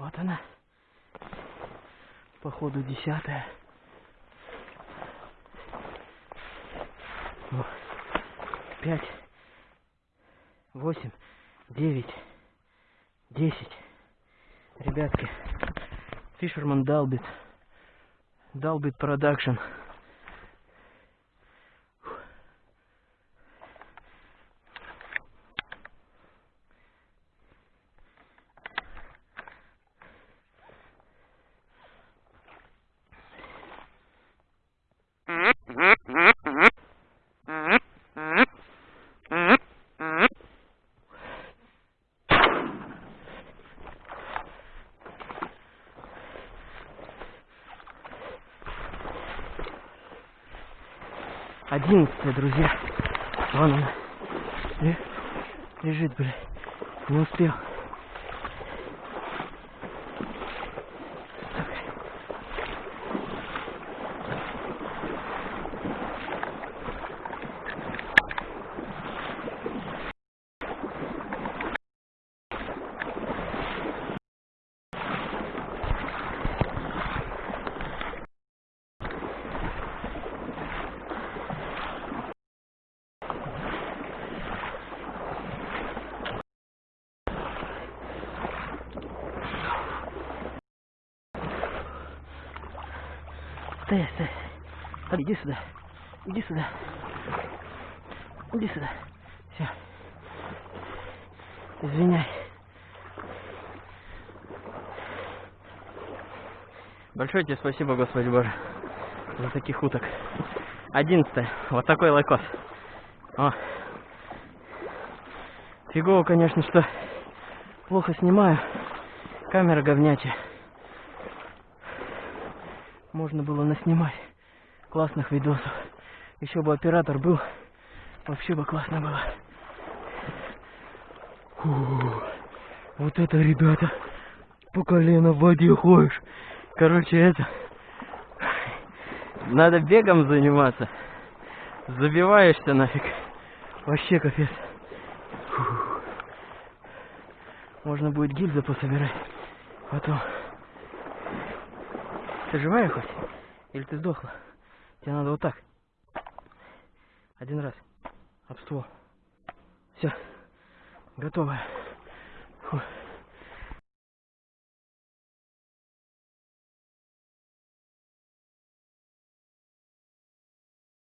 Вот она. Походу десятая. О, Пять, восемь, девять, десять. Ребятки, Фишерман долбит. Долбит продакшн. Одиннадцатая, друзья. Вон она. Ле- Лежит, блядь. Не успел. Стой. Али, Иди сюда. Иди сюда. Иди сюда. Все. Извиняй. Большое тебе спасибо, Господи Боже, за таких уток. Одиннадцатое. Вот такой лайкос. О. Фигово, конечно, что плохо снимаю. Камера говнячая. Можно было наснимать классных видосов. Еще бы оператор был, вообще бы классно было. Фу, вот это, ребята, по колено в воде ходишь. Короче, это... Надо бегом заниматься. Забиваешься нафиг. Вообще капец. Фу. Можно будет гильзы пособирать. Потом. Ты живая хоть? Или ты сдохла? Тебе надо вот так. Один раз. Об ствол. Все. Готово. Фу.